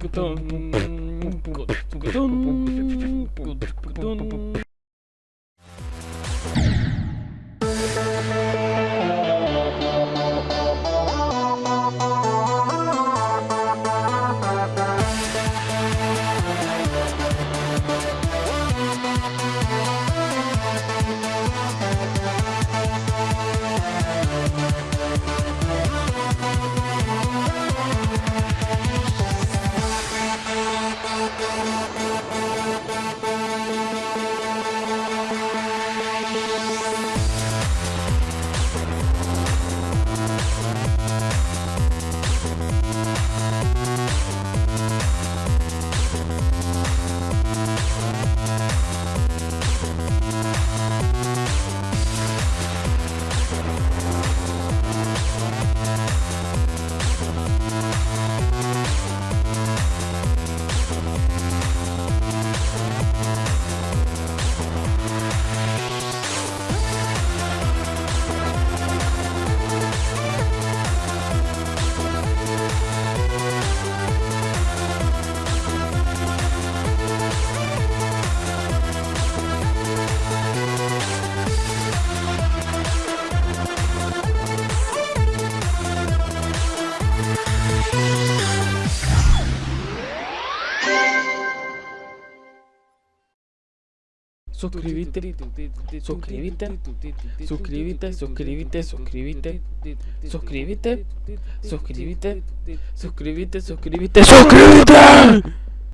두구동 두구동 Thank you. Suscríbete, suscríbete, suscríbete, suscríbete, suscríbete, suscríbete, suscríbete, suscríbete, suscríbete, suscríbete.